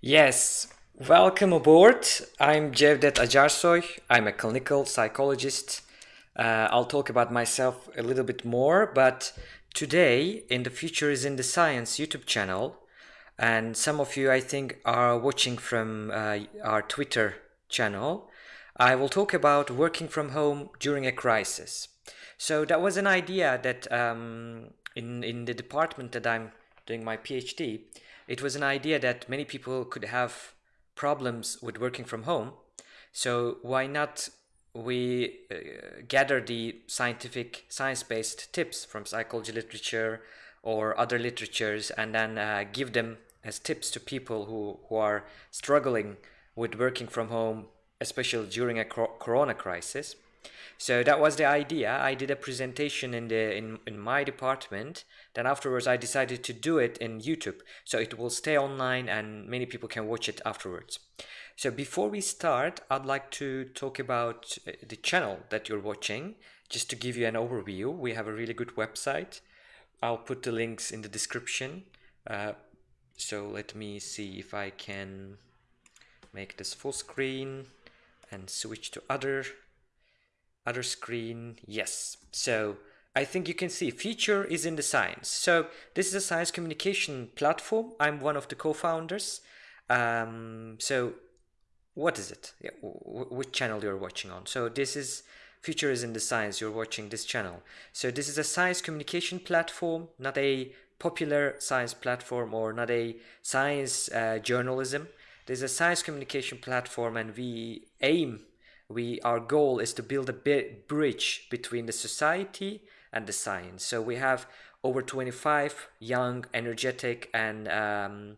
Yes, welcome aboard. I'm Cevdet Acarsoy. I'm a clinical psychologist. Uh, I'll talk about myself a little bit more, but today in the Future is in the Science YouTube channel, and some of you I think are watching from uh, our Twitter channel, I will talk about working from home during a crisis. So that was an idea that um, in, in the department that I'm doing my PhD, it was an idea that many people could have problems with working from home. So why not we uh, gather the scientific science-based tips from psychology literature or other literatures and then uh, give them as tips to people who, who are struggling with working from home, especially during a corona crisis. So that was the idea. I did a presentation in the in, in my department. Then afterwards I decided to do it in YouTube. So it will stay online and many people can watch it afterwards. So before we start, I'd like to talk about uh, the channel that you're watching. Just to give you an overview, we have a really good website. I'll put the links in the description. Uh, so let me see if I can make this full screen and switch to other other screen yes. So I think you can see future is in the science. So this is a science communication platform. I'm one of the co-founders. Um, so what is it? Yeah, which channel you're watching on? So this is future is in the science. You're watching this channel. So this is a science communication platform not a popular science platform or not a science uh, journalism. There's a science communication platform and we aim we our goal is to build a bridge between the society and the science. So we have over 25 young, energetic, and um,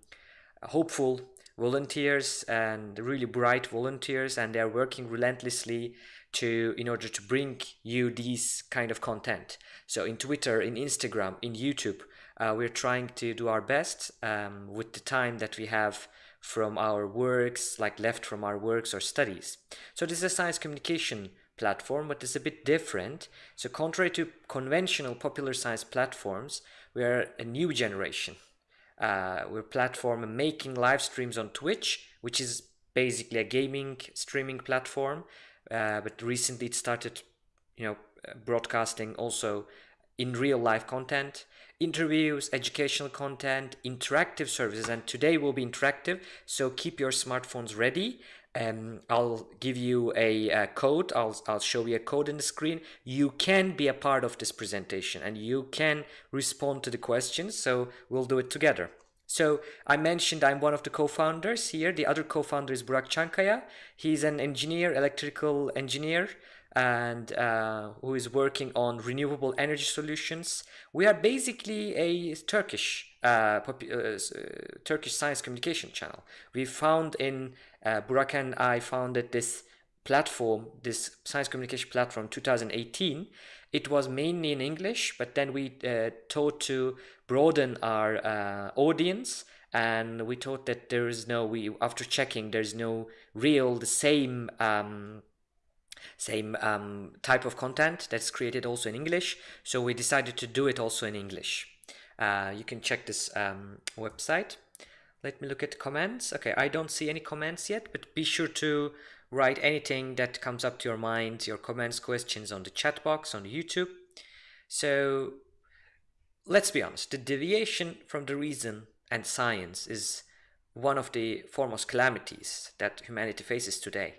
hopeful volunteers and really bright volunteers, and they are working relentlessly to in order to bring you these kind of content. So in Twitter, in Instagram, in YouTube, uh, we're trying to do our best um, with the time that we have from our works, like left from our works or studies. So this is a science communication platform, but it's a bit different. So contrary to conventional popular science platforms, we are a new generation. Uh, we're platform making live streams on Twitch, which is basically a gaming streaming platform. Uh, but recently it started, you know, broadcasting also in real life content interviews, educational content, interactive services, and today will be interactive, so keep your smartphones ready. Um, I'll give you a, a, code, I'll, I'll show you a code in the screen. You can be a part of this presentation and you can respond to the questions, so we'll do it together. So I mentioned I'm one of the co-founders here. The other co-founder is Burak Çankaya. He's an engineer, electrical engineer and uh, who is working on renewable energy solutions. We are basically a Turkish uh, uh, uh, Turkish science communication channel. We found in uh, Burak and I founded this platform, this science communication platform 2018. It was mainly in English, but then we uh, thought to broaden our audience and we thought that there is no, we after checking, there's no real, the same um, same um, type of content that's created also in English. So we decided to do it also in English. Uh, you can check this um, website. Let me look at comments. Okay, I don't see any comments yet, but be sure to write anything that comes up to your mind, your comments, questions on the chat box on YouTube. So let's be honest, the deviation from the reason and science is one of the foremost calamities that humanity faces today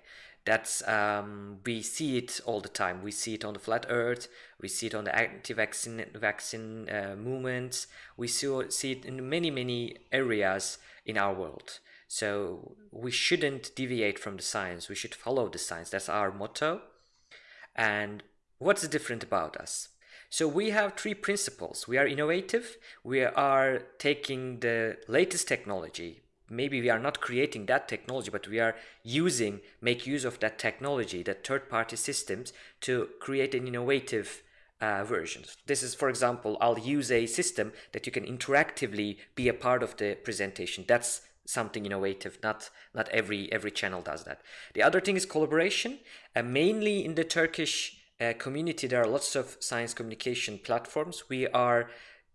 that's um, we see it all the time. We see it on the flat Earth. We see it on the anti-vaccine vaccine uh, movements. We see, see it in many many areas in our world. So we shouldn't deviate from the science. We should follow the science. That's our motto. And what's different about us? So we have three principles. We are innovative. We are taking the latest technology, maybe we are not creating that technology but we are using make use of that technology that third-party systems to create an innovative uh, versions. This is, for example, I'll use a system that you can interactively be a part of the presentation. That's something innovative. Not not every every channel does that. The other thing is collaboration. Uh, mainly in the Turkish uh, community, there are lots of science communication platforms. We are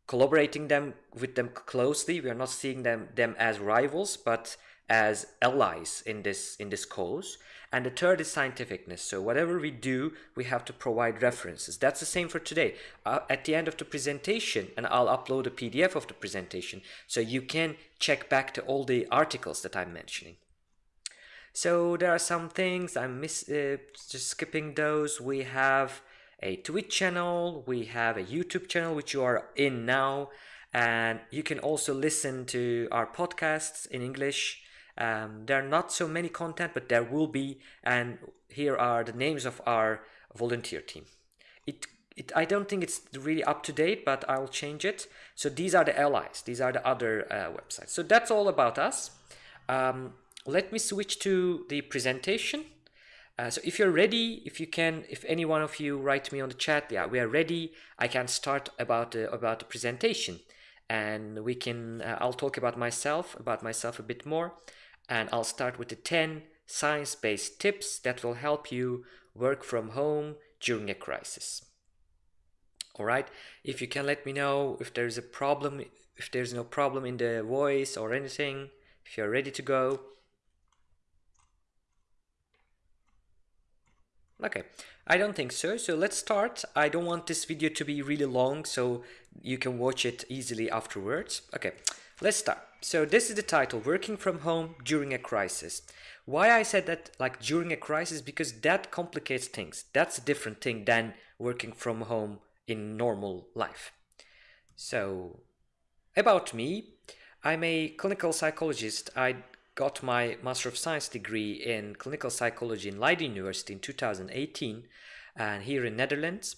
collaborating them with them closely. We are not seeing them them as rivals, but as allies in this in this cause. And the third is scientificness. So whatever we do, we have to provide references. That's the same for today. Uh, at the end of the presentation, and I'll upload a PDF of the presentation, so you can check back to all the articles that I'm mentioning. So there are some things I'm miss uh, just skipping those. We have a Twitch channel, we have a YouTube channel which you are in now, and you can also listen to our podcasts in English. Um, there are not so many content, but there will be, and here are the names of our volunteer team. It, it, I don't think it's really up to date, but I'll change it. So these are the allies. These are the other uh, websites. So that's all about us. Um, let me switch to the presentation. Uh, so if you're ready, if you can, if any one of you write me on the chat, yeah, we are ready. I can start about the, about the presentation and we can, uh, I'll talk about myself, about myself a bit more. And I'll start with the 10 science-based tips that will help you work from home during a crisis. All right. If you can let me know if there's a problem, if there's no problem in the voice or anything, if you're ready to go. Okay, I don't think so. So let's start. I don't want this video to be really long, so you can watch it easily afterwards. Okay, let's start. So this is the title, Working from Home During a Crisis. Why I said that like during a crisis, because that complicates things. That's a different thing than working from home in normal life. So about me, I'm a clinical psychologist. I got my Master of Science degree in clinical psychology in Leiden University in 2018 and here in Netherlands.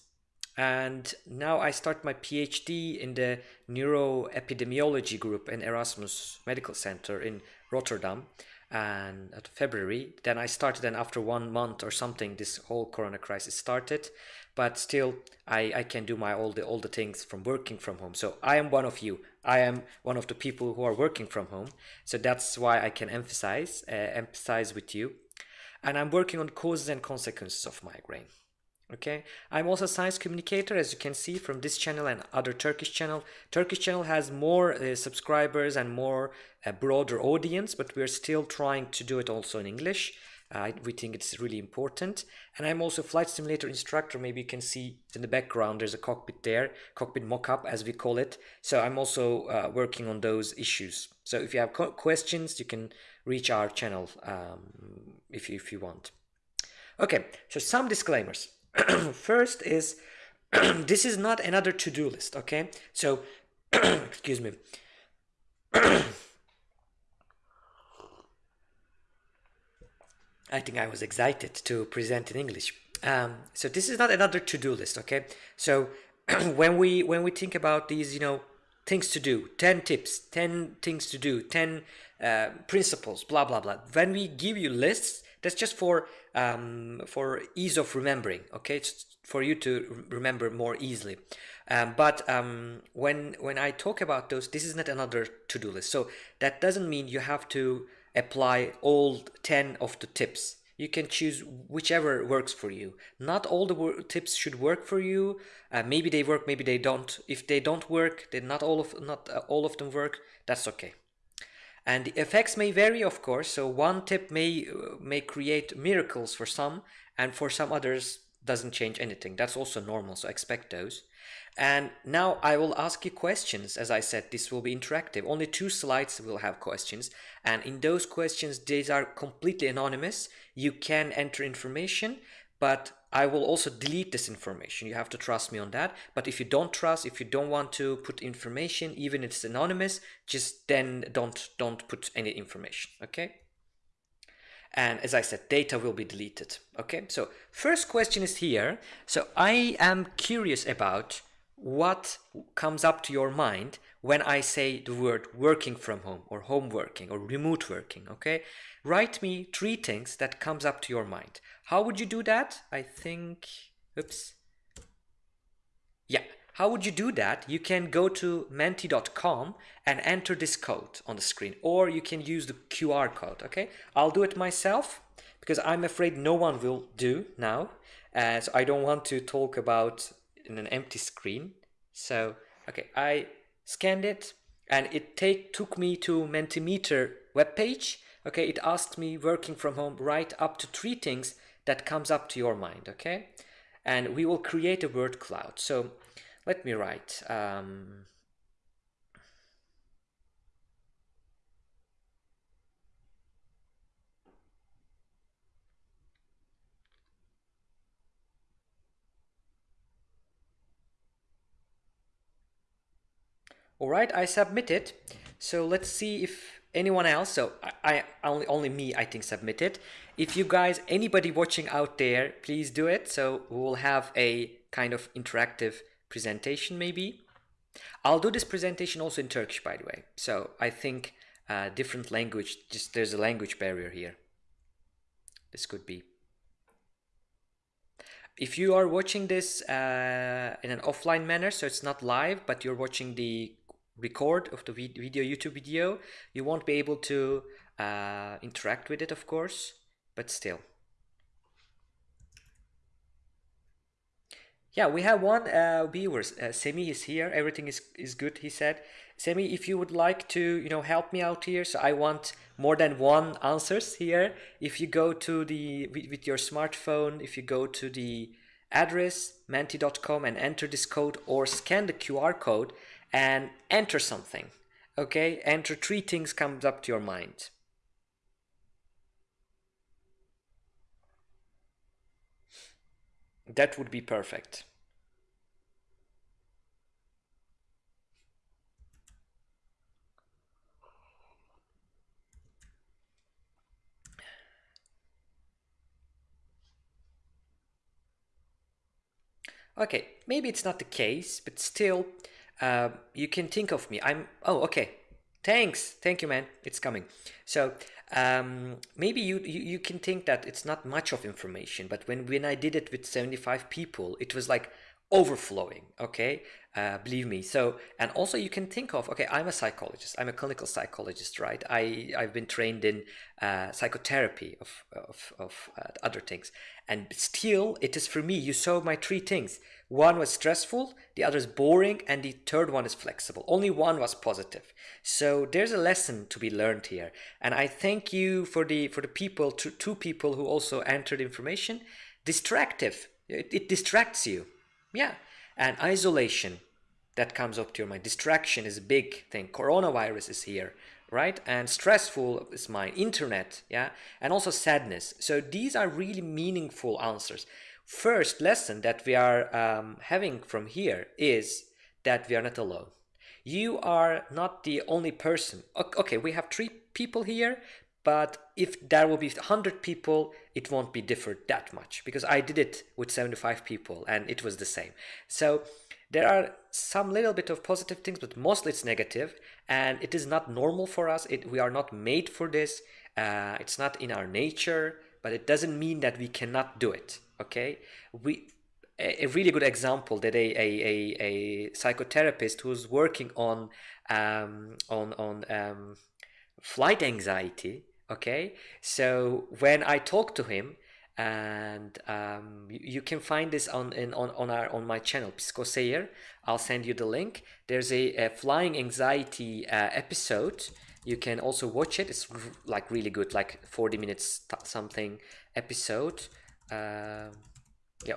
And now I start my PhD in the neuroepidemiology group in Erasmus Medical Center in Rotterdam and at February. Then I started and after one month or something this whole corona crisis started but still I, I can do my all the all the things from working from home. So I am one of you. I am one of the people who are working from home. So that's why I can emphasize uh, emphasize with you. And I'm working on causes and consequences of migraine. Okay, I'm also a science communicator, as you can see from this channel and other Turkish channel. Turkish channel has more uh, subscribers and more uh, broader audience, but we're still trying to do it also in English. Uh, we think it's really important. And I'm also flight simulator instructor. Maybe you can see in the background, there's a cockpit there, cockpit mock-up as we call it. So I'm also uh, working on those issues. So if you have questions, you can reach our channel um, if, you, if you want. Okay, so some disclaimers. First is, this is not another to-do list, okay? So, excuse me. I think I was excited to present in English. Um, so this is not another to-do list, okay? So when we when we think about these, you know, things to do, 10 tips, 10 things to do, 10 uh, principles, blah, blah, blah. When we give you lists, that's just for um, for ease of remembering, okay? It's for you to remember more easily. Um, but um, when when I talk about those, this is not another to-do list. So that doesn't mean you have to apply all 10 of the tips. You can choose whichever works for you. Not all the tips should work for you. Uh, maybe they work, maybe they don't. If they don't work, then not all of not uh, all of them work. That's okay. And the effects may vary, of course. So one tip may uh, may create miracles for some, and for some others doesn't change anything. That's also normal. So expect those. And now I will ask you questions. As I said, this will be interactive. Only two slides will have questions. And in those questions, these are completely anonymous. You can enter information, but I will also delete this information. You have to trust me on that. But if you don't trust, if you don't want to put information, even if it's anonymous, just then don't, don't put any information, okay? And as I said, data will be deleted, okay? So first question is here. So I am curious about what comes up to your mind when I say the word working from home or home working or remote working, okay? Write me three things that comes up to your mind. How would you do that? I think, oops. Yeah, how would you do that? You can go to menti.com and enter this code on the screen or you can use the QR code, okay? I'll do it myself because I'm afraid no one will do now. So I don't want to talk about in an empty screen. So, okay, I scanned it and it take, took me to Mentimeter webpage. Okay, it asks me working from home, write up to three things that comes up to your mind, okay? And we will create a word cloud. So let me write. Um, All right, I submitted. So let's see if anyone else, so I, I only, only me, I think submitted. If you guys, anybody watching out there, please do it. So we will have a kind of interactive presentation maybe. I'll do this presentation also in Turkish, by the way. So I think uh, different language, just there's a language barrier here. This could be. If you are watching this uh, in an offline manner, so it's not live, but you're watching the record of the video YouTube video. You won't be able to uh, interact with it of course but still. Yeah we have one uh, viewers uh, Semi is here. Everything is, is good he said. Semi if you would like to you know help me out here so I want more than one answers here. If you go to the with, with your smartphone if you go to the address menti.com and enter this code or scan the QR code and enter something. Okay, enter three things comes up to your mind. That would be perfect. Okay, maybe it's not the case, but still, uh, you can think of me. I'm, oh, okay. Thanks. Thank you, man. It's coming. So um, maybe you, you, you can think that it's not much of information, but when, when I did it with 75 people, it was like overflowing. Okay? Uh, believe me. So and also you can think of okay i'm a psychologist. I'm a clinical psychologist right? I i've been trained in uh, psychotherapy of of, of uh, other things. And still it is for me you saw my three things. One was stressful the other is boring and the third one is flexible. Only one was positive. So there's a lesson to be learned here. And i thank you for the for the people two, two people who also entered information. Distractive. It, it distracts you yeah and isolation that comes up to your mind. Distraction is a big thing. Coronavirus is here, right? And stressful is my internet, yeah? And also sadness. So these are really meaningful answers. First lesson that we are um, having from here is that we are not alone. You are not the only person. Okay, we have three people here, but if there will be 100 people, it won't be different that much because I did it with 75 people and it was the same. So there are some little bit of positive things, but mostly it's negative, and it is not normal for us. It, we are not made for this. Uh, it's not in our nature, but it doesn't mean that we cannot do it. Okay, we a, a really good example that a, a, a, psychotherapist who's working on um, on on um, flight anxiety. Okay, so when I talk to him, and um, you, you, can find this on in, on on our on my channel Pisco Psikoseyer. I'll send you the link. There's a, a flying anxiety uh, episode. You can also watch it. It's like really good, like 40 minutes something episode. Uh, yeah,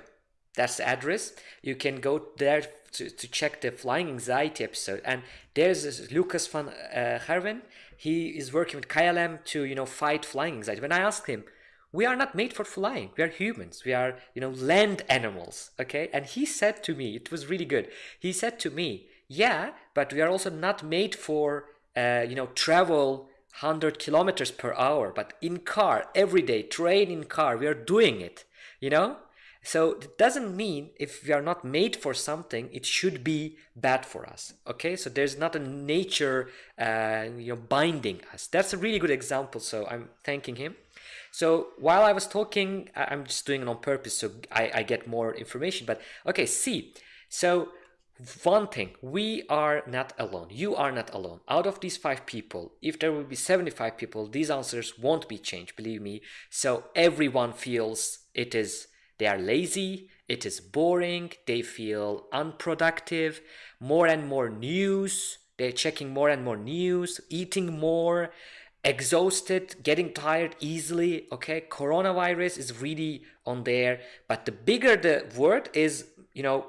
that's the address. You can go there to, to check the flying anxiety episode. And there's Lucas van uh, Herven. He is working with KLM to you know fight flying anxiety. When I asked him we are not made for flying. We are humans. We are you know land animals okay? And he said to me it was really good. He said to me yeah but we are also not made for uh, you know travel 100 kilometers per hour but in car every day train in car. We are doing it you know so it doesn't mean if we are not made for something it should be bad for us okay so there's not a nature uh, you know binding us that's a really good example so i'm thanking him so while I was talking, I'm just doing it on purpose so I, I get more information. But okay, see. So one thing, we are not alone. You are not alone. Out of these five people, if there will be 75 people, these answers won't be changed, believe me. So everyone feels it is, they are lazy, it is boring, they feel unproductive, more and more news, they're checking more and more news, eating more, exhausted, getting tired easily. Okay, coronavirus is really on there, but the bigger the word is, you know,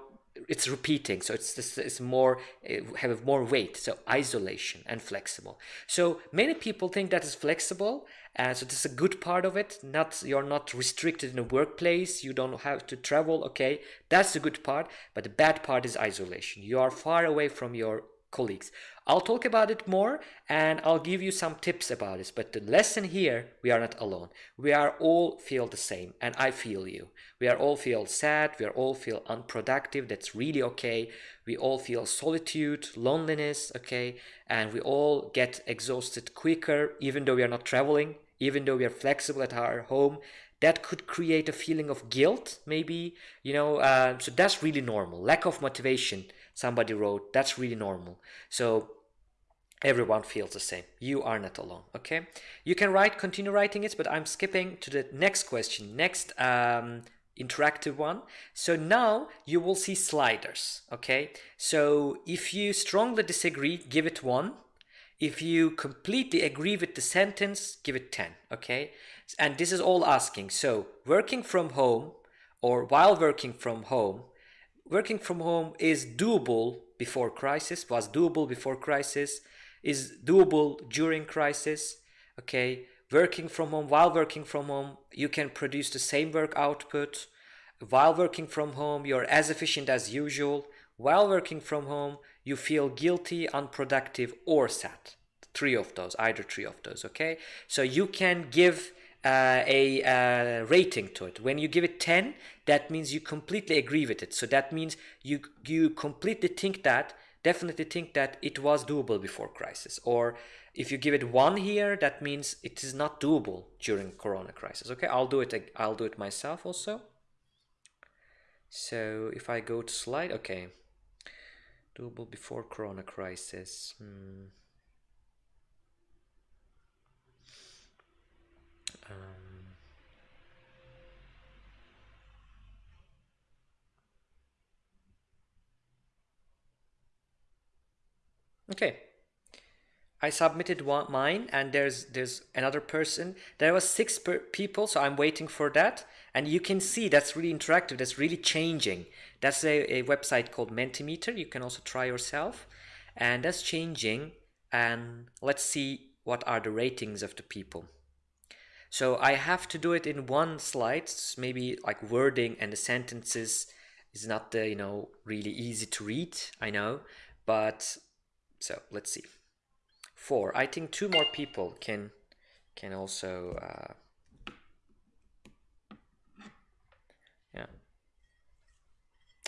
it's repeating so it's this is more eh, have more weight so isolation and flexible so many people think that is flexible and so this is a good part of it. Not you're not restricted in a workplace. You don't have to travel. Okay that's the good part. But the bad part is isolation. You are far away from your colleagues I'll talk about it more and I'll give you some tips about this. But the lesson here, we are not alone. We are all feel the same and I feel you. We are all feel sad. We are all feel unproductive. That's really okay. We all feel solitude, loneliness, okay? And we all get exhausted quicker even though we are not traveling, even though we are flexible at our home. That could create a feeling of guilt, maybe, you know, uh, so that's really normal. Lack of motivation somebody wrote that's really normal. So everyone feels the same. You are not alone okay? You can write continue writing it but i'm skipping to the next question next um, interactive one. So now you will see sliders okay? So if you strongly disagree give it one. If you completely agree with the sentence give it 10 okay? And this is all asking. So working from home or while working from home working from home is doable before crisis, was doable before crisis, is doable during crisis, okay? Working from home, while working from home, you can produce the same work output. While working from home, you're as efficient as usual. While working from home, you feel guilty, unproductive, or sad. Three of those, either three of those, okay? So you can give uh, a uh, rating to it. When you give it 10, that means you completely agree with it. So that means you you completely think that, definitely think that it was doable before crisis. Or if you give it one here, that means it is not doable during Corona crisis. Okay, I'll do it. I'll do it myself also. So if I go to slide, okay, doable before Corona crisis. Hmm. Um, okay. I submitted one mine and there's there's another person. There was six people, so I'm waiting for that. And you can see that's really interactive. That's really changing. That's a, a website called Mentimeter. You can also try yourself. And that's changing. And let's see what are the ratings of the people. So I have to do it in one slide, maybe like wording and the sentences is not the, you know, really easy to read, I know, but so let's see. Four, I think two more people can can also, uh, yeah.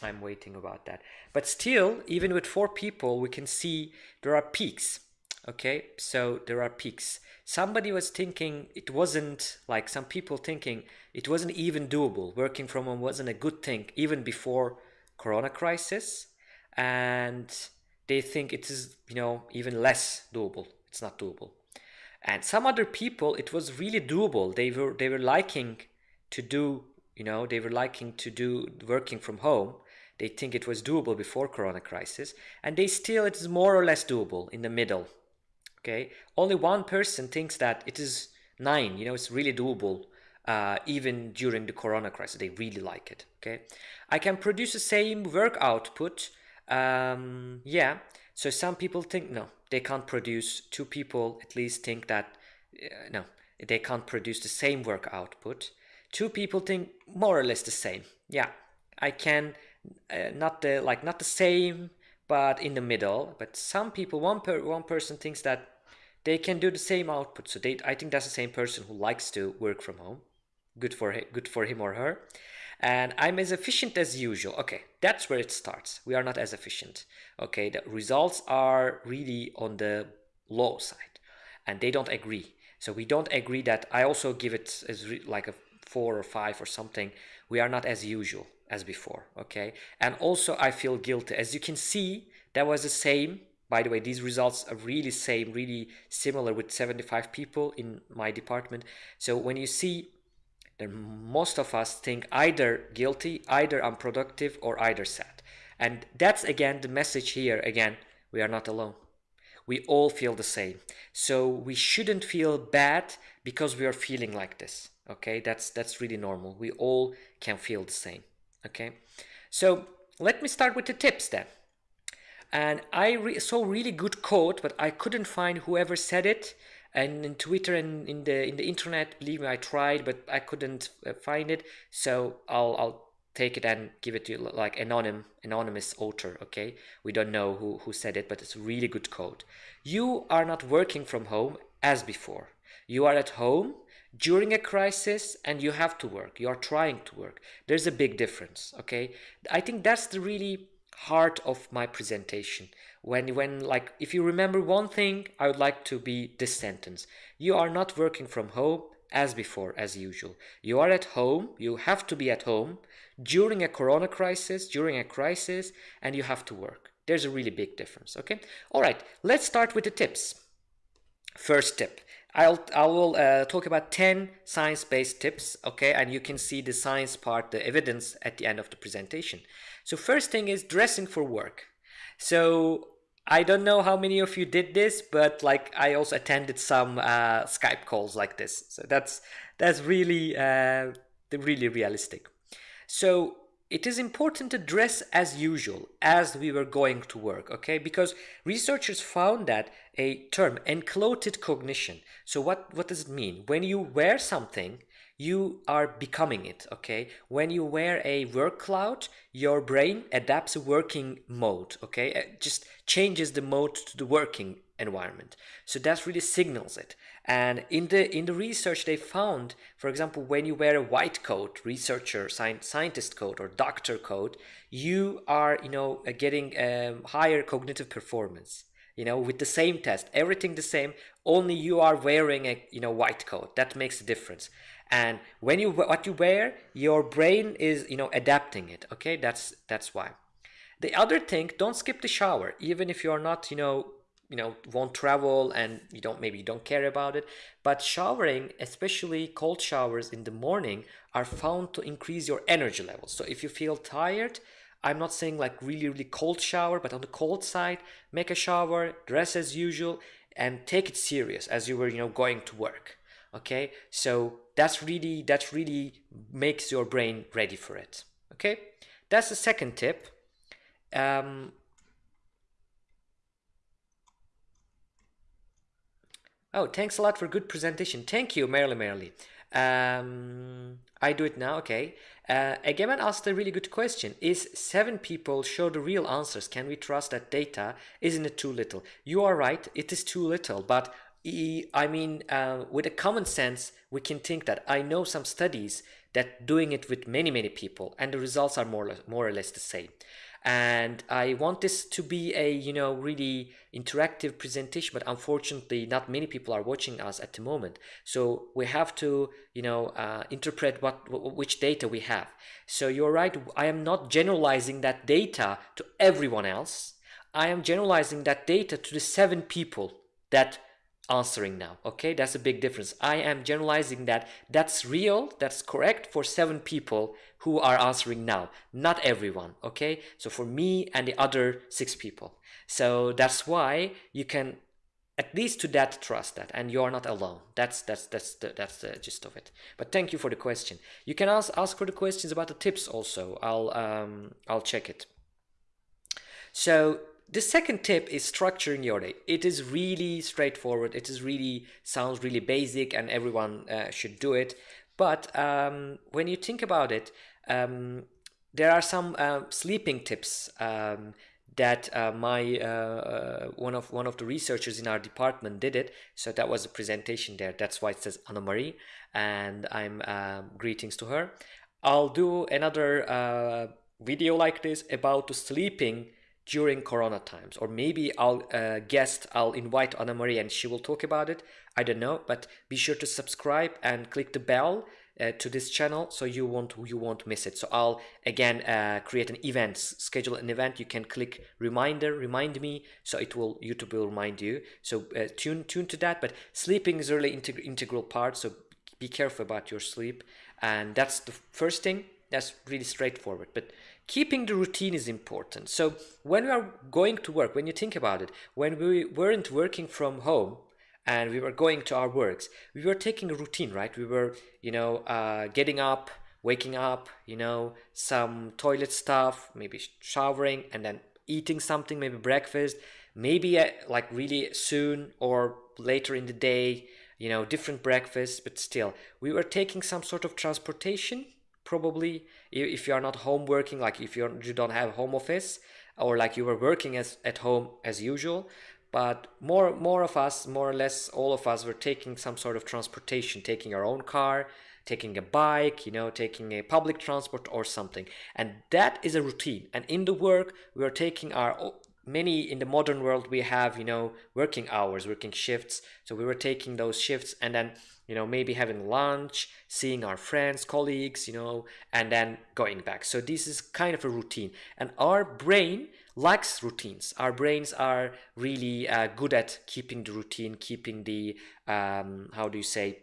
I'm waiting about that. But still, even with four people, we can see there are peaks. Okay, so there are peaks. Somebody was thinking it wasn't like some people thinking it wasn't even doable. Working from home wasn't a good thing even before corona crisis. And they think it is you know even less doable. It's not doable. And some other people it was really doable. They were they were liking to do you know they were liking to do working from home. They think it was doable before corona crisis. And they still it is more or less doable in the middle okay? Only one person thinks that it is nine you know it's really doable uh, even during the corona crisis. They really like it okay? I can produce the same work output um, yeah. So some people think no they can't produce. Two people at least think that uh, no they can't produce the same work output. Two people think more or less the same yeah. I can uh, not the like not the same but in the middle. But some people one per one person thinks that they can do the same output. So they, I think that's the same person who likes to work from home. Good for him, good for him or her. And I'm as efficient as usual. Okay, that's where it starts. We are not as efficient. Okay, the results are really on the low side, and they don't agree. So we don't agree that I also give it as like a four or five or something. We are not as usual as before. Okay, and also I feel guilty. As you can see, that was the same by the way, these results are really same, really similar with 75 people in my department. So when you see that most of us think either guilty, either unproductive, or either sad. And that's again the message here. Again, we are not alone. We all feel the same. So we shouldn't feel bad because we are feeling like this. Okay, that's that's really normal. We all can feel the same. Okay, so let me start with the tips then. And I re saw really good quote, but I couldn't find whoever said it. And in Twitter and in the in the internet, believe me, I tried, but I couldn't uh, find it. So I'll I'll take it and give it to you like anonym anonymous author okay? We don't know who who said it but it's really good quote you are not working from home as before. You are at home during a crisis and you have to work. You are trying to work. There's a big difference okay? I think that's the really heart of my presentation when when like if you remember one thing i would like to be this sentence you are not working from home as before as usual you are at home you have to be at home during a corona crisis, during a crisis, and you have to work. There's a really big difference, okay? All right, let's start with the tips. First tip, I'll, I will uh, talk about 10 science-based tips, okay? And you can see the science part, the evidence at the end of the presentation. So first thing is dressing for work. So I don't know how many of you did this, but like I also attended some uh, Skype calls like this. So that's that's really uh, really realistic. So it is important to dress as usual as we were going to work, okay? Because researchers found that a term, enclothed cognition. So what, what does it mean? When you wear something, you are becoming it, okay? When you wear a work cloud, your brain adapts a working mode, okay? It just changes the mode to the working environment. So that really signals it. And in the in the research, they found, for example, when you wear a white coat, researcher, scientist coat, or doctor coat, you are, you know, uh, getting um, higher cognitive performance. You know, with the same test, everything the same. Only you are wearing a, you know, white coat. That makes a difference. And when you what you wear, your brain is, you know, adapting it. Okay, that's that's why. The other thing, don't skip the shower, even if you are not, you know, you know won't travel and you don't maybe you don't care about it but showering especially cold showers in the morning are found to increase your energy levels so if you feel tired i'm not saying like really really cold shower but on the cold side make a shower dress as usual and take it serious as you were you know going to work okay so that's really that really makes your brain ready for it okay that's the second tip um, Oh, thanks a lot for good presentation. Thank you, Merrily Merrily. Um, I do it now, okay. Uh, Egemen asked a really good question. Is seven people show the real answers? Can we trust that data? Isn't it too little? You are right, it is too little, but I mean, uh, with a common sense, we can think that I know some studies that doing it with many, many people and the results are more, more or less the same. And I want this to be a you know really interactive presentation but unfortunately not many people are watching us at the moment. So we have to you know uh, interpret what which data we have. So you're right I am not generalizing that data to everyone else. I am generalizing that data to the seven people that answering now okay? That's a big difference. I am generalizing that that's real that's correct for seven people who are answering now not everyone okay? So for me and the other six people. So that's why you can at least to that trust that and you are not alone. That's that's that's the, that's the gist of it. But thank you for the question. You can ask ask for the questions about the tips also. I'll um i'll check it. So the second tip is structuring your day. It is really straightforward. It is really sounds really basic and everyone uh, should do it. But um, when you think about it, um, there are some uh, sleeping tips um, that uh, my uh, uh, one of one of the researchers in our department did it. So that was a presentation there. That's why it says Anna Marie, and I'm um, greetings to her. I'll do another uh, video like this about the sleeping during corona times. Or maybe i'll uh, guest i'll invite anna marie and she will talk about it. I don't know but be sure to subscribe and click the bell uh, to this channel so you won't you won't miss it. So i'll again uh, create an event schedule an event. You can click reminder remind me so it will youtube will remind you. So uh, tune tune to that but sleeping is really integ integral part so be careful about your sleep. And that's the first thing that's really straightforward. But keeping the routine is important. So when we are going to work, when you think about it, when we weren't working from home and we were going to our works, we were taking a routine, right? We were, you know, uh, getting up, waking up, you know, some toilet stuff, maybe showering, and then eating something, maybe breakfast, maybe uh, like really soon or later in the day, you know, different breakfasts, but still, we were taking some sort of transportation probably if you are not home working like if you're you don't have home office or like you were working as at home as usual but more more of us more or less all of us were taking some sort of transportation taking our own car taking a bike you know taking a public transport or something. And that is a routine. And in the work we are taking our many in the modern world we have you know working hours working shifts. So we were taking those shifts and then you know maybe having lunch seeing our friends colleagues you know and then going back. So this is kind of a routine. And our brain likes routines. Our brains are really uh, good at keeping the routine keeping the um, how do you say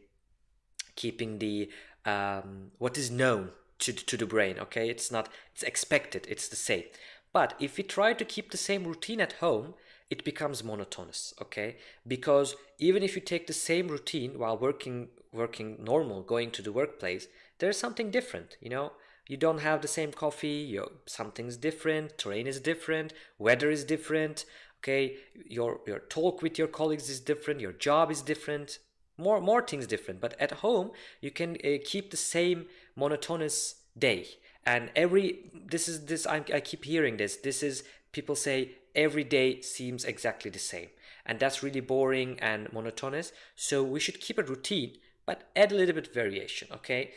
keeping the um, what is known to, to the brain okay? It's not it's expected. It's the same. But if we try to keep the same routine at home it becomes monotonous okay? Because even if you take the same routine while working working normal going to the workplace there's something different you know? You don't have the same coffee you something's different terrain is different weather is different okay? Your your talk with your colleagues is different your job is different more more things different. But at home you can uh, keep the same monotonous day. And every this is this I, I keep hearing this. This is people say every day seems exactly the same. And that's really boring and monotonous. So we should keep a routine but add a little bit variation okay?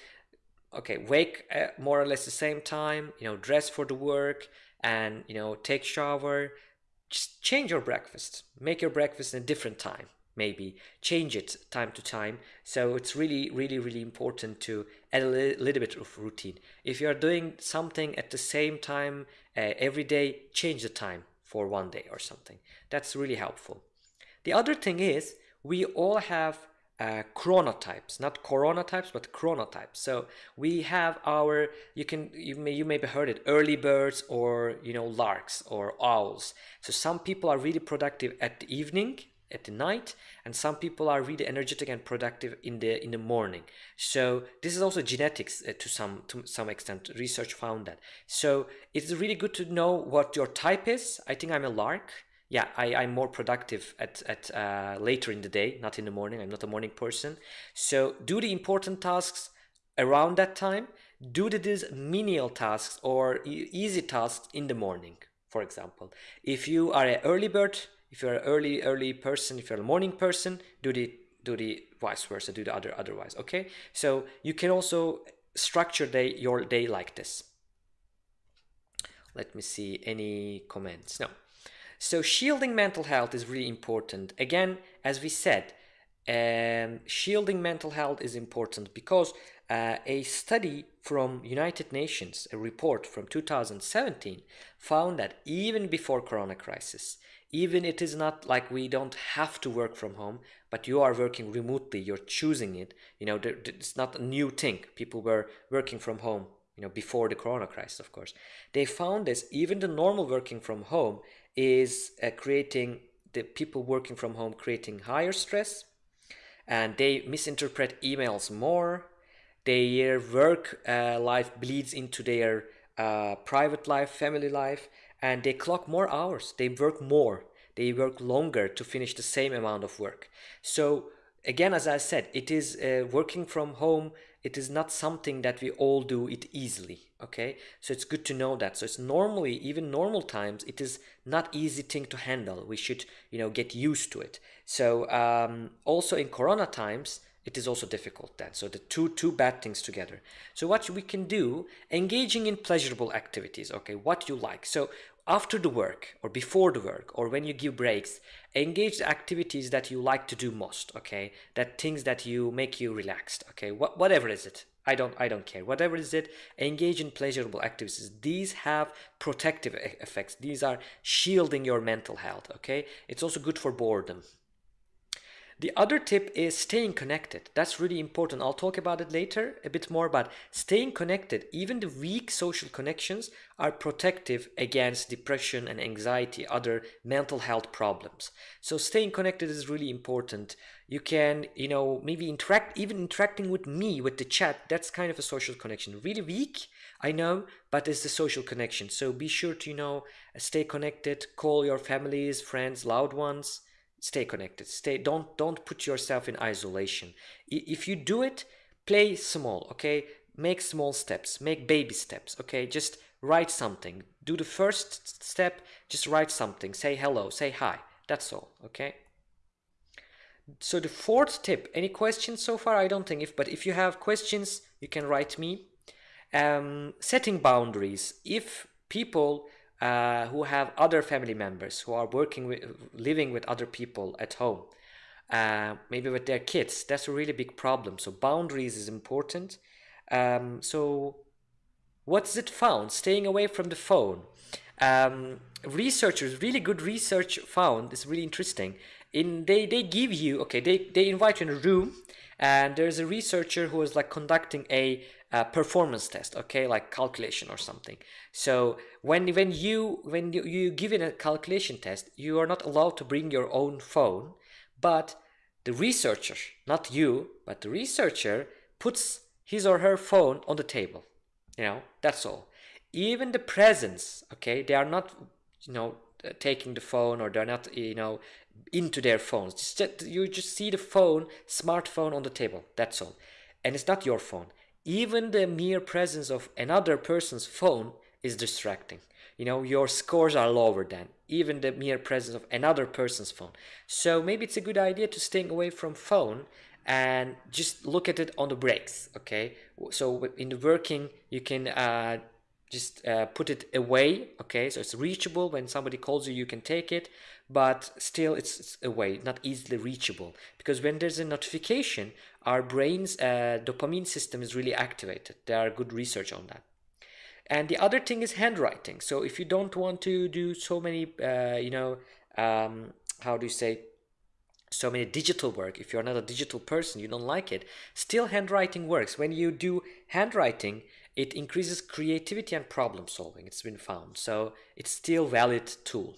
Okay wake at more or less the same time you know dress for the work and you know take shower. Just change your breakfast. Make your breakfast in a different time maybe. Change it time to time. So it's really really really important to add a li little bit of routine. If you are doing something at the same time uh, every day change the time for one day or something. That's really helpful. The other thing is we all have uh, chronotypes not chronotypes but chronotypes. So we have our you can you may you maybe heard it early birds or you know larks or owls. So some people are really productive at the evening at the night and some people are really energetic and productive in the in the morning. So this is also genetics uh, to some to some extent. Research found that. So it's really good to know what your type is. I think i'm a lark. Yeah I, i'm more productive at, at uh, later in the day not in the morning. I'm not a morning person. So do the important tasks around that time. Do the these menial tasks or easy tasks in the morning for example. If you are an early bird if you're an early early person if you're a morning person do the do the vice versa do the other otherwise okay? So you can also structure day your day like this. Let me see any comments. No. So shielding mental health is really important. Again as we said um, shielding mental health is important because uh, a study from United Nations, a report from 2017, found that even before Corona crisis, even it is not like we don't have to work from home but you are working remotely you're choosing it you know it's not a new thing. People were working from home you know before the corona crisis of course. They found this even the normal working from home is uh, creating the people working from home creating higher stress and they misinterpret emails more. Their work uh, life bleeds into their uh, private life family life and they clock more hours. They work more. They work longer to finish the same amount of work. So again as i said it is uh, working from home it is not something that we all do it easily okay? So it's good to know that. So it's normally even normal times it is not easy thing to handle. We should you know get used to it. So um, also in corona times it is also difficult then. So the two two bad things together. So what we can do engaging in pleasurable activities okay what you like. So after the work or before the work or when you give breaks engage the activities that you like to do most okay? That things that you make you relaxed okay? What, whatever is it. I don't i don't care. Whatever is it engage in pleasurable activities. These have protective effects. These are shielding your mental health okay? It's also good for boredom The other tip is staying connected. That's really important. I'll talk about it later a bit more, but staying connected, even the weak social connections are protective against depression and anxiety, other mental health problems. So staying connected is really important. You can, you know, maybe interact, even interacting with me, with the chat, that's kind of a social connection. Really weak, I know, but it's the social connection. So be sure to, you know, stay connected, call your families, friends, loved ones, stay connected. Stay don't don't put yourself in isolation. If you do it play small okay? Make small steps. Make baby steps okay? Just write something. Do the first step just write something. Say hello say hi. That's all okay? So the fourth tip any questions so far? I don't think if but if you have questions you can write me. Um, setting boundaries. If people uh, who have other family members who are working with living with other people at home uh, maybe with their kids. That's a really big problem. So boundaries is important. Um, so what's it found? Staying away from the phone. Um, researchers really good research found is really interesting. In they they give you okay they they invite you in a room and there's a researcher who is like conducting a, performance test okay like calculation or something so when when you when you, you give in a calculation test you are not allowed to bring your own phone but the researcher not you but the researcher puts his or her phone on the table you know that's all even the presence okay they are not you know uh, taking the phone or they're not you know into their phones. Just, you just see the phone, smartphone on the table. That's all. And it's not your phone. Even the mere presence of another person's phone is distracting. You know, your scores are lower than even the mere presence of another person's phone. So maybe it's a good idea to stay away from phone and just look at it on the breaks. Okay. So in the working, you can uh, just uh, put it away okay so it's reachable when somebody calls you you can take it but still it's, it's away not easily reachable because when there's a notification our brain's uh, dopamine system is really activated. There are good research on that. And the other thing is handwriting. So if you don't want to do so many uh, you know um, how do you say so many digital work if you're not a digital person you don't like it still handwriting works. When you do handwriting it increases creativity and problem solving. It's been found. So it's still valid tool.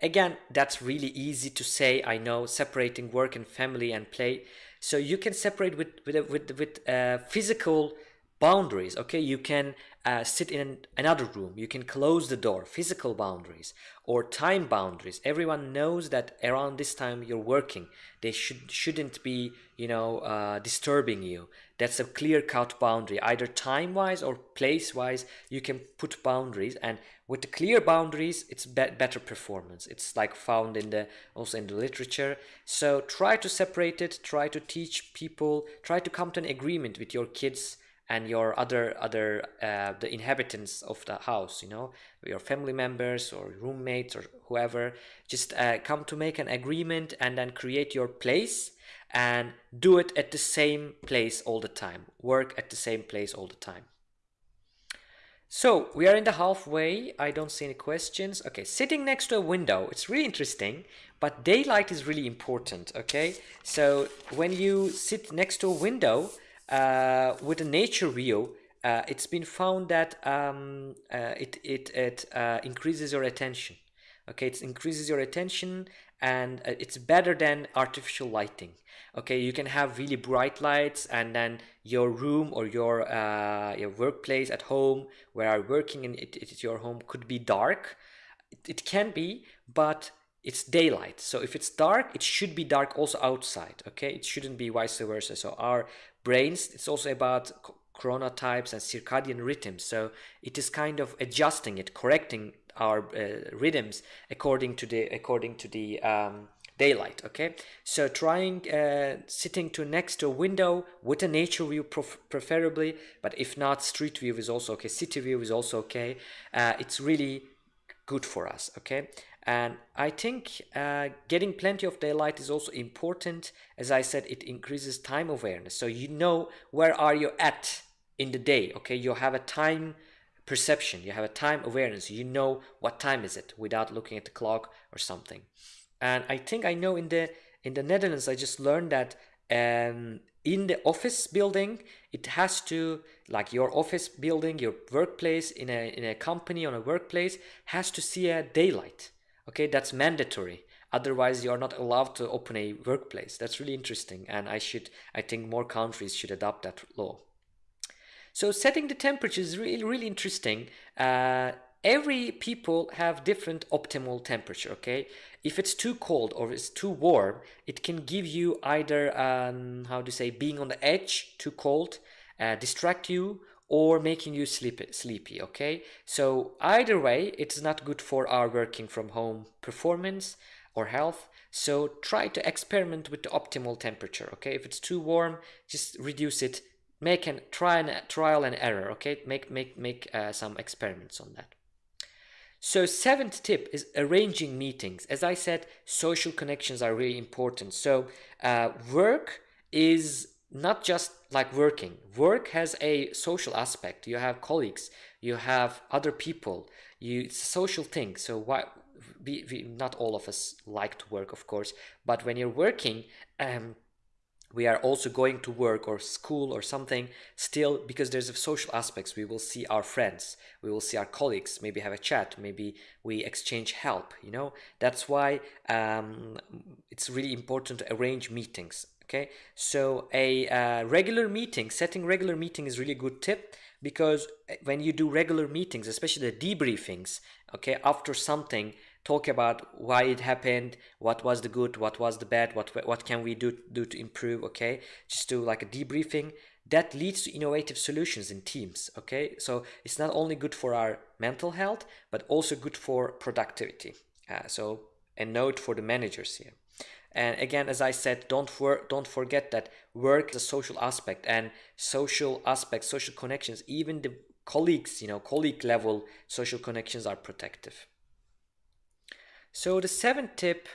Again that's really easy to say i know separating work and family and play so you can separate with with with, with uh, physical boundaries okay? You can uh, sit in another room. You can close the door physical boundaries or time boundaries. Everyone knows that around this time you're working. They should shouldn't be you know uh, disturbing you that's a clear cut boundary. Either time wise or place wise you can put boundaries and with the clear boundaries it's be better performance. It's like found in the also in the literature. So try to separate it try to teach people try to come to an agreement with your kids and your other other uh, the inhabitants of the house you know your family members or roommates or whoever. Just uh, come to make an agreement and then create your place and do it at the same place all the time. Work at the same place all the time. So we are in the halfway. I don't see any questions. Okay sitting next to a window. It's really interesting but daylight is really important okay? So when you sit next to a window uh, with a nature view, uh, it's been found that um, uh, it, it, it uh, increases your attention. Okay, it increases your attention and uh, it's better than artificial lighting. Okay, you can have really bright lights and then your room or your, uh, your workplace at home where you're working and it, it's your home could be dark. It, it can be, but it's daylight. So if it's dark it should be dark also outside okay? It shouldn't be vice versa. So our brains it's also about chronotypes and circadian rhythms. So it is kind of adjusting it correcting our uh, rhythms according to the according to the um, daylight okay so trying uh, sitting to next to a window with a nature view preferably but if not street view is also okay city view is also okay uh, it's really good for us okay and I think uh, getting plenty of daylight is also important. As I said, it increases time awareness. So you know where are you at in the day. Okay, you have a time perception. You have a time awareness. You know what time is it without looking at the clock or something. And I think I know in the in the Netherlands, I just learned that um, in the office building, it has to, like your office building, your workplace in a, in a company, on a workplace, has to see a daylight. Okay, that's mandatory. Otherwise, you are not allowed to open a workplace. That's really interesting. And I should, I think more countries should adopt that law. So setting the temperature is really, really interesting. Uh, every people have different optimal temperature okay? If it's too cold or it's too warm it can give you either um, how to say being on the edge too cold uh, distract you or making you sleepy sleepy okay? So either way it's not good for our working from home performance or health. So try to experiment with the optimal temperature okay? If it's too warm just reduce it. Make an try and trial and error okay? Make make make uh, some experiments on that so seventh tip is arranging meetings. As I said, social connections are really important. So uh, work is not just like working. Work has a social aspect. You have colleagues, you have other people. You it's a social thing. So why? We, we, not all of us like to work, of course, but when you're working, um, we are also going to work or school or something still because there's a social aspects. We will see our friends. We will see our colleagues. Maybe have a chat. Maybe we exchange help you know? That's why um, it's really important to arrange meetings okay? So a uh, regular meeting setting regular meeting is really good tip because uh, when you do regular meetings especially the debriefings okay after something talk about why it happened, what was the good, what was the bad, what what can we do do to improve, okay? Just do like a debriefing. That leads to innovative solutions in teams, okay? So it's not only good for our mental health, but also good for productivity. Uh, so a note for the managers here. And again, as I said, don't for, don't forget that work is a social aspect and social aspects, social connections, even the colleagues, you know, colleague level social connections are protective. So the seventh tip,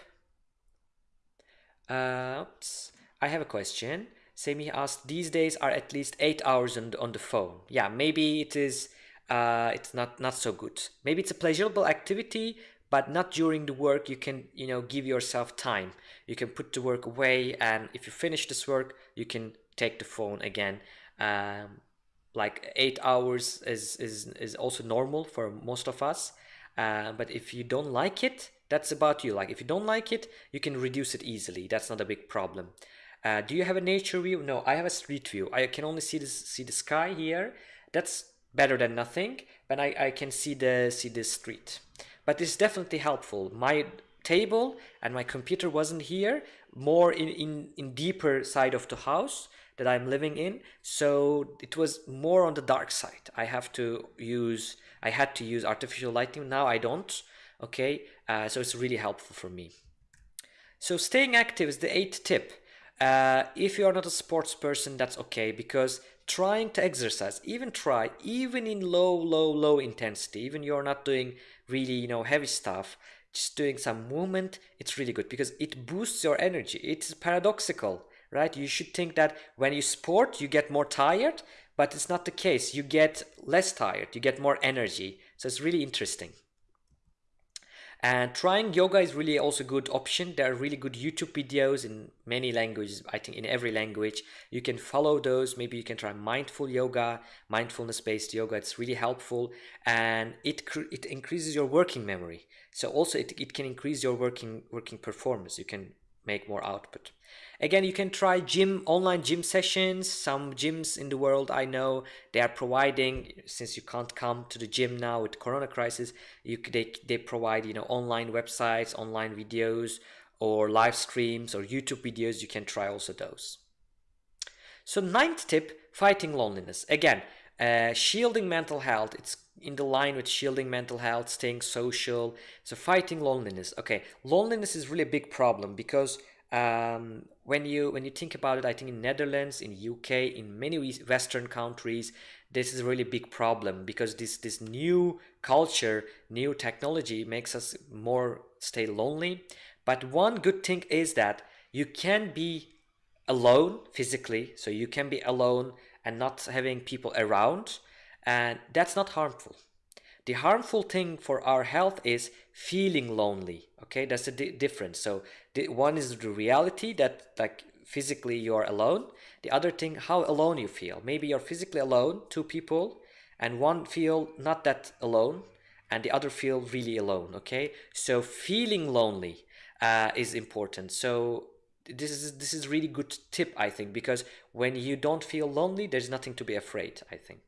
uh, oops, I have a question. Sami asked, these days are at least eight hours on the, on the phone. Yeah, maybe it is, uh, it's not, not so good. Maybe it's a pleasurable activity, but not during the work. You can, you know, give yourself time. You can put the work away and if you finish this work, you can take the phone again. Um, like eight hours is, is, is also normal for most of us. Uh, but if you don't like it, that's about you. Like if you don't like it, you can reduce it easily. That's not a big problem. Uh, do you have a nature view? No, I have a street view. I can only see this, see the sky here. That's better than nothing, but I, I can see the see the street. But it's definitely helpful. My table and my computer wasn't here, more in, in, in deeper side of the house that I'm living in. So it was more on the dark side. I have to use, I had to use artificial lighting. Now I don't okay uh, so it's really helpful for me. So staying active is the eighth tip. Uh, if you are not a sports person that's okay because trying to exercise even try even in low low low intensity even you're not doing really you know heavy stuff just doing some movement it's really good because it boosts your energy. It's paradoxical right? You should think that when you sport you get more tired but it's not the case. You get less tired. You get more energy. So it's really interesting and trying yoga is really also a good option. There are really good YouTube videos in many languages, I think in every language. You can follow those. Maybe you can try mindful yoga, mindfulness-based yoga. It's really helpful and it, it increases your working memory. So also it, it can increase your working, working performance. You can make more output. Again, you can try gym online gym sessions. Some gyms in the world I know they are providing since you can't come to the gym now with corona crisis, you they they provide you know online websites, online videos, or live streams or YouTube videos. You can try also those. So ninth tip: fighting loneliness. Again, uh, shielding mental health. It's in the line with shielding mental health, staying social. So fighting loneliness. Okay, loneliness is really a big problem because um, when you when you think about it, I think in Netherlands, in UK, in many Western countries, this is a really big problem because this this new culture, new technology makes us more stay lonely. But one good thing is that you can be alone physically, so you can be alone and not having people around, and that's not harmful. The harmful thing for our health is feeling lonely. Okay, that's the di difference. So the one is the reality that like physically you're alone. The other thing, how alone you feel. Maybe you're physically alone, two people, and one feel not that alone, and the other feel really alone. Okay, so feeling lonely uh, is important. So this is this is really good tip I think because when you don't feel lonely, there's nothing to be afraid. I think.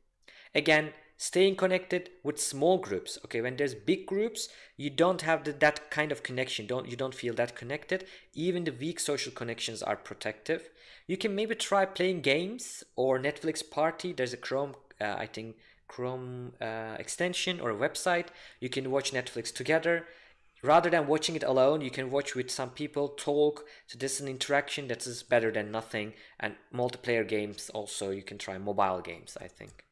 Again, staying connected with small groups okay? When there's big groups you don't have the, that kind of connection. Don't you don't feel that connected. Even the weak social connections are protective. You can maybe try playing games or netflix party. There's a chrome uh, i think chrome uh, extension or a website. You can watch netflix together. Rather than watching it alone you can watch with some people talk so this is an interaction that is better than nothing. And multiplayer games also you can try mobile games i think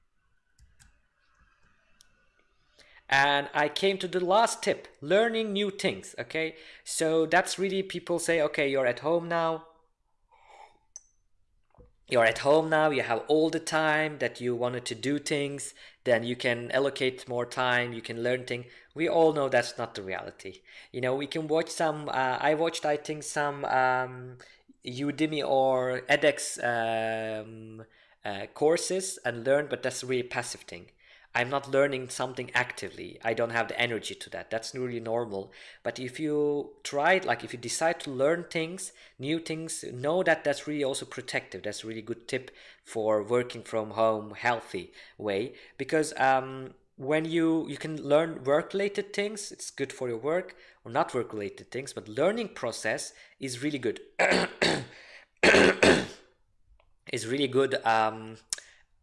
and I came to the last tip learning new things okay? So that's really people say okay you're at home now. You're at home now you have all the time that you wanted to do things then you can allocate more time you can learn things we all know that's not the reality. You know we can watch some uh, i watched i think some um, udemy or edx um, uh, courses and learn but that's a really passive thing I'm not learning something actively. I don't have the energy to that. That's really normal. But if you try it, like if you decide to learn things, new things, know that that's really also protective. That's a really good tip for working from home healthy way because um, when you you can learn work related things, it's good for your work or not work related things, but learning process is really good. is really good um,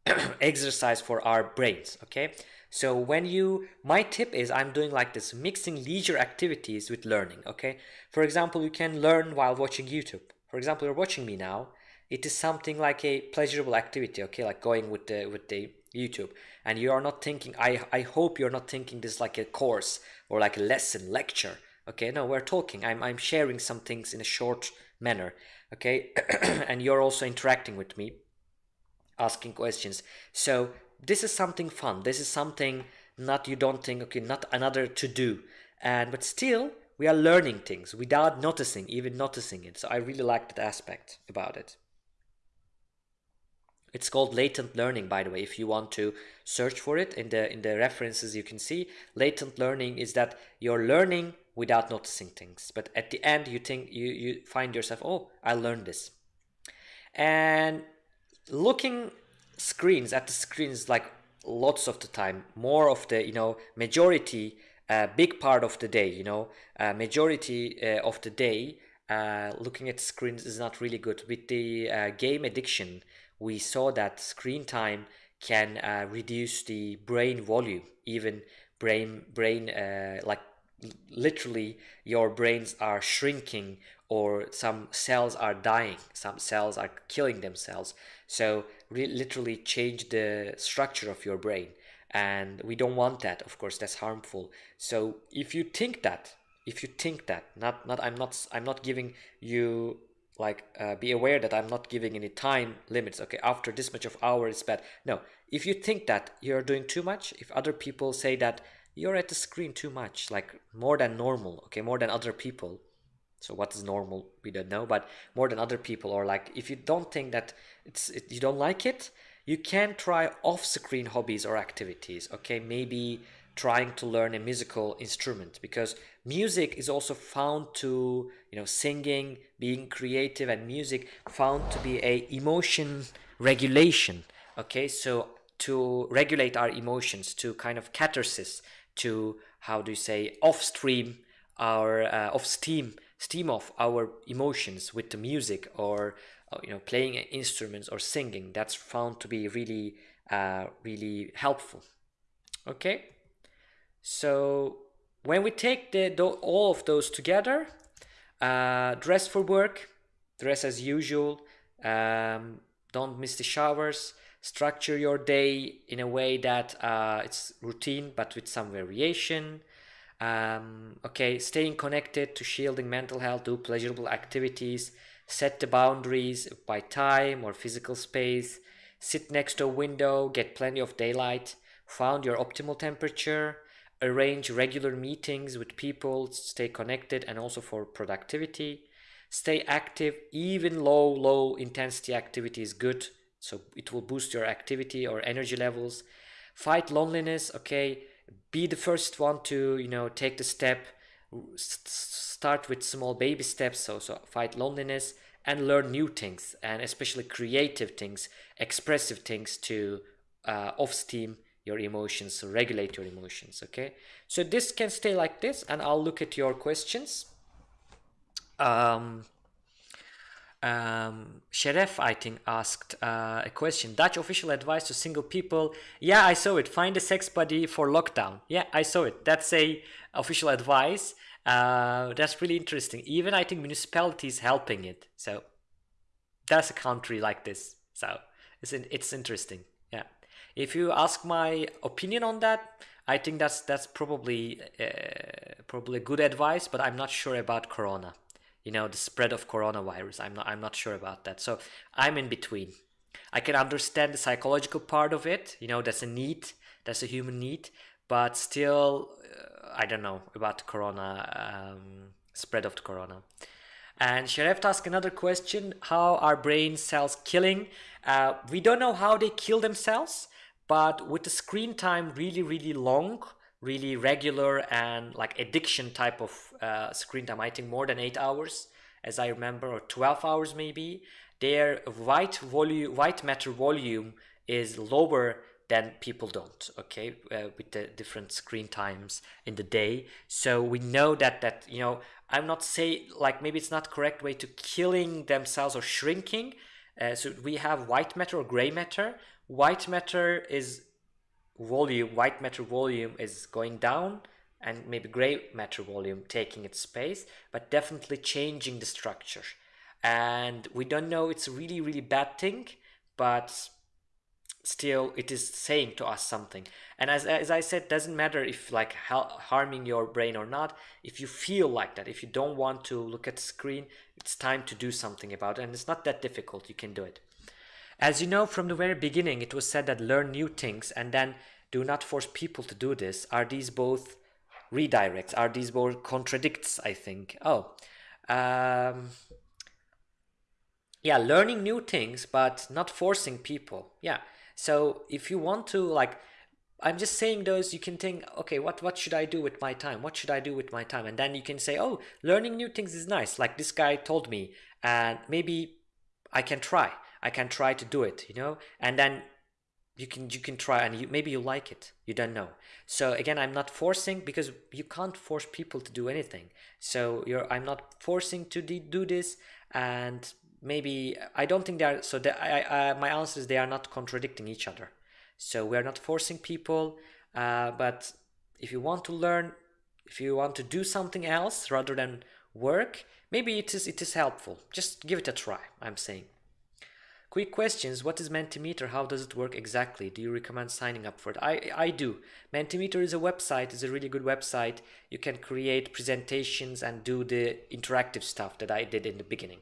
exercise for our brains okay? So when you my tip is i'm doing like this mixing leisure activities with learning okay? For example you can learn while watching youtube. For example you're watching me now. It is something like a pleasurable activity okay? Like going with the with the youtube. And you are not thinking i i hope you're not thinking this like a course or like a lesson lecture okay? No we're talking. I'm i'm sharing some things in a short manner okay? And you're also interacting with me asking questions. So this is something fun. This is something not you don't think, okay, not another to do. And but still we are learning things without noticing, even noticing it. So I really like that aspect about it. It's called latent learning, by the way. If you want to search for it in the in the references, you can see latent learning is that you're learning without noticing things. But at the end, you think you you find yourself, oh, I learned this. And looking screens at the screens like lots of the time more of the you know majority uh, big part of the day you know uh, majority uh, of the day uh, looking at screens is not really good. With the uh, game addiction we saw that screen time can uh, reduce the brain volume even brain brain like literally your brains are shrinking or some cells are dying some cells are killing themselves. So literally change the structure of your brain. And we don't want that of course that's harmful. So if you think that if you think that not not i'm not i'm not giving you like uh, be aware that i'm not giving any time limits okay after this much of hour is bad no if you think that you're doing too much if other people say that you're at the screen too much like more than normal okay more than other people so what is normal we don't know. But more than other people or like if you don't think that it's it, you don't like it you can try off-screen hobbies or activities okay? Maybe trying to learn a musical instrument because music is also found to you know singing being creative and music found to be a emotion regulation okay? So to regulate our emotions to kind of catharsis to how do you say off stream our uh, off steam steam off our emotions with the music or uh, you know playing instruments or singing. That's found to be really uh, really helpful. Okay? So when we take the, the all of those together uh, dress for work dress as usual um, don't miss the showers structure your day in a way that uh, it's routine but with some variation um, okay staying connected to shielding mental health do pleasurable activities set the boundaries by time or physical space sit next to a window get plenty of daylight found your optimal temperature arrange regular meetings with people, stay connected, and also for productivity. Stay active, even low, low intensity activity is good. So it will boost your activity or energy levels. Fight loneliness, okay. Be the first one to, you know, take the step. Start with small baby steps. So, so fight loneliness and learn new things and especially creative things, expressive things to uh, off steam your emotions, regulate your emotions, okay? So this can stay like this and I'll look at your questions. Um, um, Sheref, I think, asked uh, a question. Dutch official advice to single people. Yeah, I saw it. Find a sex buddy for lockdown. Yeah, I saw it. That's a official advice. Uh, that's really interesting. Even I think municipalities helping it. So that's a country like this. So it's it's interesting. Yeah. If you ask my opinion on that, I think that's that's probably uh, probably good advice. But I'm not sure about Corona. You know, the spread of coronavirus. I'm not I'm not sure about that. So I'm in between. I can understand the psychological part of it. You know, that's a need. That's a human need. But still, uh, I don't know about the corona, um, spread of the corona. And Sharef asked another question, how are brain cells killing? Uh, we don't know how they kill themselves, but with the screen time really, really long, really regular and like addiction type of uh, screen time, I think more than eight hours, as I remember, or 12 hours maybe, their white volume, white matter volume is lower than people don't okay? Uh, with the different screen times in the day. So we know that that you know i'm not say like maybe it's not correct way to killing themselves or shrinking. Uh, so we have white matter or gray matter. White matter is volume white matter volume is going down and maybe gray matter volume taking its space but definitely changing the structure. And we don't know it's a really really bad thing but still it is saying to us something. And as, as i said doesn't matter if like harming your brain or not if you feel like that if you don't want to look at the screen it's time to do something about it and it's not that difficult you can do it as you know from the very beginning it was said that learn new things and then do not force people to do this are these both redirects are these both contradicts i think oh um yeah learning new things but not forcing people yeah so if you want to like, I'm just saying those, you can think, okay, what, what should I do with my time? What should I do with my time? And then you can say, oh, learning new things is nice. Like this guy told me, and maybe I can try. I can try to do it, you know? And then you can you can try and you, maybe you like it you don't know so again i'm not forcing because you can't force people to do anything so you're i'm not forcing to do this and maybe I don't think they are. So the, I, I, my answer is they are not contradicting each other. So we are not forcing people, uh, but if you want to learn, if you want to do something else rather than work, maybe it is it is helpful. Just give it a try. I'm saying. Quick questions. What is Mentimeter? How does it work exactly? Do you recommend signing up for it? I, I do. Mentimeter is a website. It's a really good website. You can create presentations and do the interactive stuff that I did in the beginning.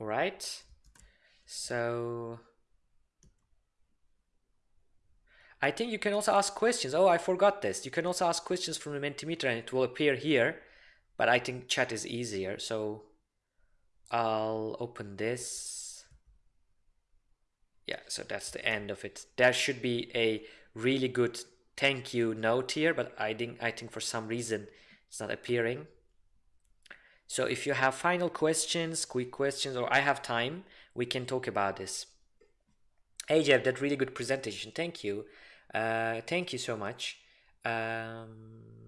All right. So I think you can also ask questions. Oh, I forgot this. You can also ask questions from the Mentimeter and it will appear here. But I think chat is easier. So I'll open this. Yeah, so that's the end of it. There should be a really good thank you note here, but I think I think for some reason it's not appearing. So if you have final questions, quick questions, or I have time, we can talk about this. Hey Jeff, that really good presentation. Thank you. Uh, thank you so much. Um,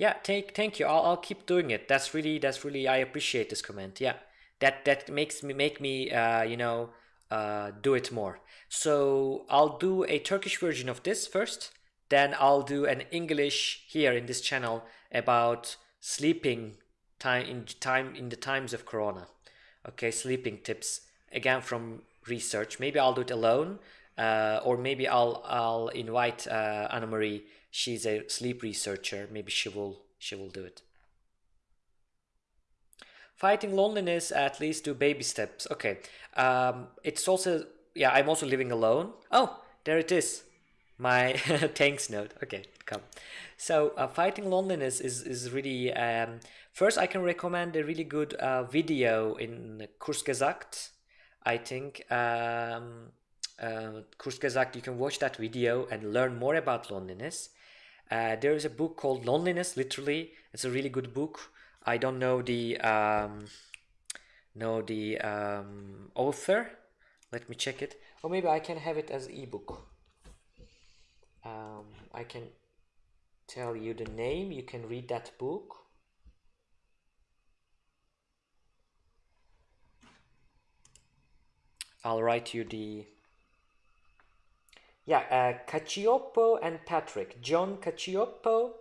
yeah, thank thank you. I'll I'll keep doing it. That's really that's really I appreciate this comment. Yeah, that that makes me make me uh, you know uh, do it more. So I'll do a Turkish version of this first then I'll do an English here in this channel about sleeping time in time in the times of Corona. Okay, sleeping tips again from research. Maybe I'll do it alone, uh, or maybe I'll I'll invite uh, Anna Marie. She's a sleep researcher. Maybe she will she will do it. Fighting loneliness, at least do baby steps. Okay, um, it's also yeah. I'm also living alone. Oh, there it is. My thanks note. Okay, come. So uh, fighting loneliness is is really. Um, first, I can recommend a really good uh, video in Kurzgesagt. I think um, uh, Kurzgesagt. You can watch that video and learn more about loneliness. Uh, there is a book called Loneliness. Literally, it's a really good book. I don't know the um, know the um, author. Let me check it. Or maybe I can have it as ebook. Um, I can tell you the name. You can read that book. I'll write you the yeah uh, Cacioppo and Patrick. John Cacioppo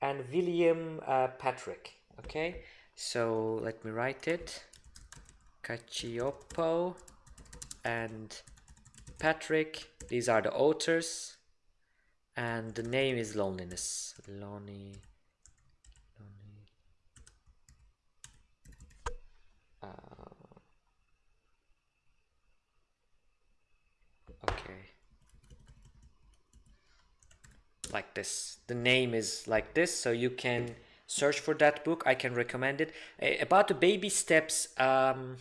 and William uh, Patrick. Okay so let me write it. Cacioppo and Patrick these are the authors. And the name is loneliness. Lonely uh, okay like this the name is like this so you can search for that book. I can recommend it. About the baby steps um,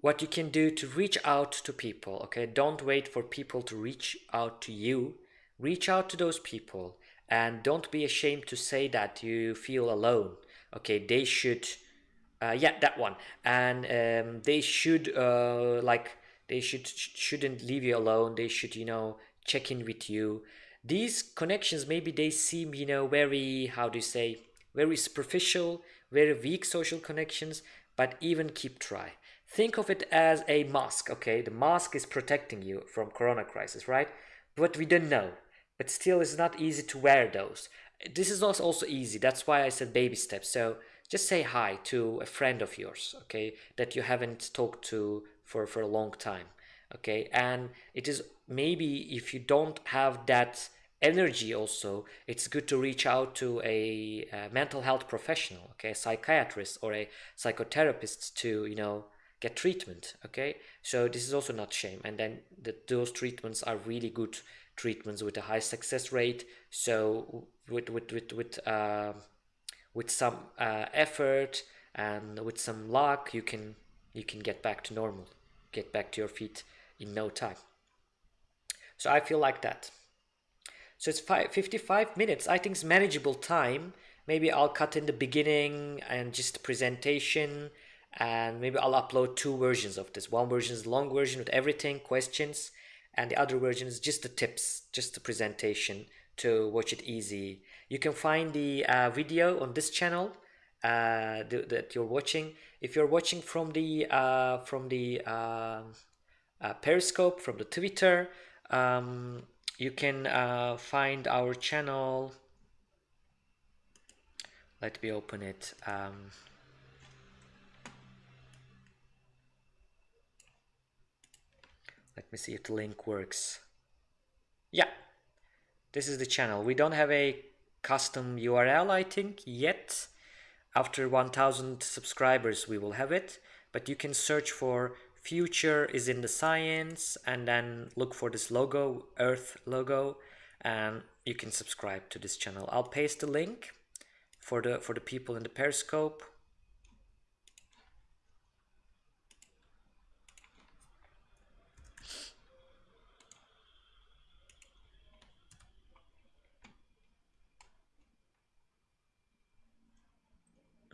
what you can do to reach out to people okay? Don't wait for people to reach out to you. Reach out to those people and don't be ashamed to say that you feel alone okay? They should uh, yeah that one. And um, they should uh, like they should shouldn't leave you alone. They should you know check in with you these connections maybe they seem you know very how do you say very superficial very weak social connections but even keep try think of it as a mask okay? The mask is protecting you from corona crisis right? But we don't know. But still it's not easy to wear those. This is also also easy. That's why i said baby steps. So just say hi to a friend of yours okay that you haven't talked to for for a long time okay? And it is maybe if you don't have that energy also it's good to reach out to a, a, mental health professional okay a psychiatrist or a psychotherapist to you know get treatment okay? So this is also not shame. And then the, those treatments are really good treatments with a high success rate. So with with with with uh, with some uh, effort and with some luck you can you can get back to normal get back to your feet in no time. So i feel like that so it's five, 55 minutes. I think it's manageable time. Maybe I'll cut in the beginning and just the presentation and maybe I'll upload two versions of this. One version is long version with everything, questions, and the other version is just the tips, just the presentation to watch it easy. You can find the uh, video on this channel uh, th that you're watching. If you're watching from the uh, from the uh, uh, Periscope, from the Twitter, um, you can uh, find our channel. Let me open it um, let me see if the link works. Yeah. This is the channel. We don't have a custom URL I think yet. After 1000 subscribers we will have it. But you can search for future is in the science and then look for this logo earth logo and you can subscribe to this channel i'll paste the link for the for the people in the periscope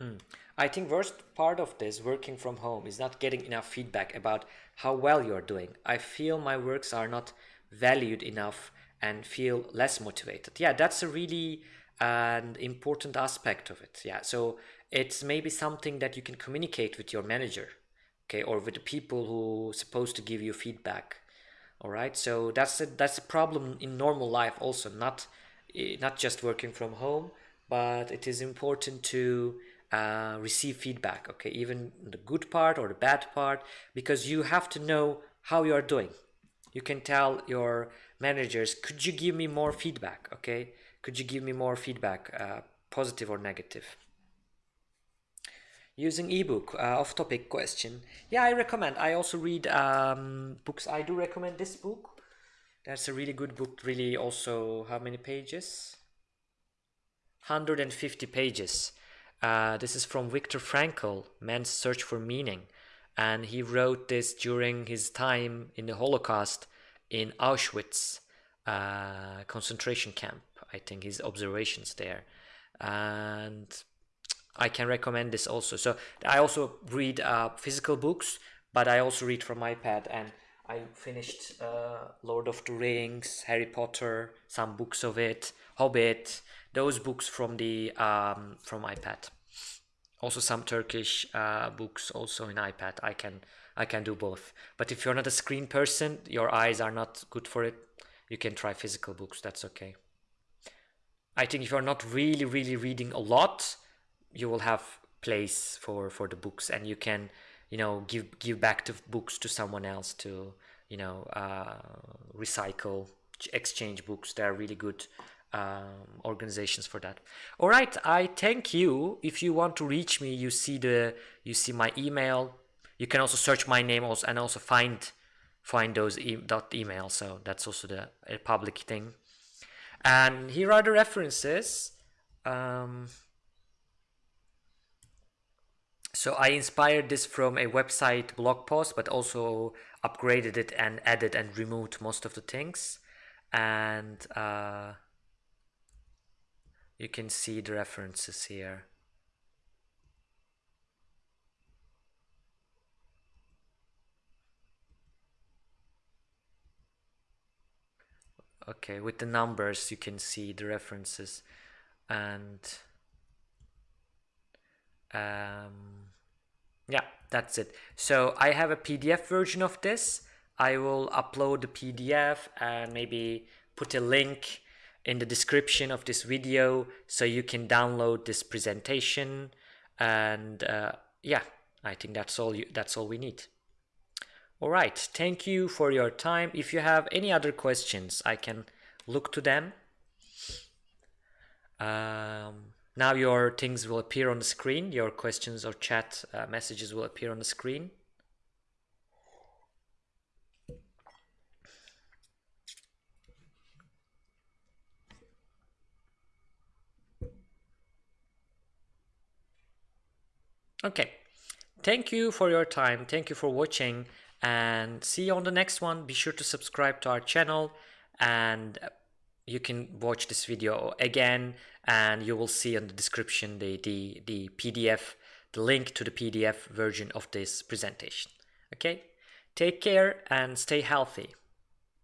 Mm. I think worst part of this working from home is not getting enough feedback about how well you're doing. I feel my works are not valued enough and feel less motivated. Yeah, that's a really an important aspect of it. Yeah, so it's maybe something that you can communicate with your manager, okay, or with the people who are supposed to give you feedback. All right, so that's a that's a problem in normal life also, not eh, not just working from home, but it is important to uh, receive feedback okay? Even the good part or the bad part because you have to know how you are doing. You can tell your managers could you give me more feedback? okay? Could you give me more feedback uh, positive or negative? Using ebook uh, off topic question. Yeah i recommend. I also read um, books. I do recommend this book. That's a really good book. Really, also, how many pages? 150 pages. Uh, this is from Viktor Frankl, Man's Search for Meaning. And he wrote this during his time in the Holocaust in Auschwitz uh, concentration camp. I think his observations there. And I can recommend this also. So I also read uh, physical books, but I also read from iPad and I finished uh, Lord of the Rings, Harry Potter, some books of it, Hobbit, those books from the um, from iPad. Also some Turkish uh, books also in iPad. I can I can do both. But if you're not a screen person, your eyes are not good for it. You can try physical books. That's okay. I think if you're not really really reading a lot, you will have place for for the books and you can you know give give back the books to someone else to you know uh, recycle exchange books they're really good um, organizations for that. All right i thank you. If you want to reach me you see the you see my email. You can also search my name also and also find find those e dot email. So that's also the a public thing. And here are the references. Um, so I inspired this from a website blog post, but also upgraded it and added and removed most of the things. And uh, you can see the references here. Okay, with the numbers you can see the references and um, yeah that's it so I have a PDF version of this I will upload the PDF and maybe put a link in the description of this video so you can download this presentation. And uh, yeah I think that's all you that's all we need. All right thank you for your time. If you have any other questions I can look to them. Um, now your things will appear on the screen, your questions or chat uh, messages will appear on the screen. Okay, thank you for your time, thank you for watching and see you on the next one. Be sure to subscribe to our channel and you can watch this video again and you will see in the description the, the, the PDF, the link to the PDF version of this presentation. Okay, take care and stay healthy.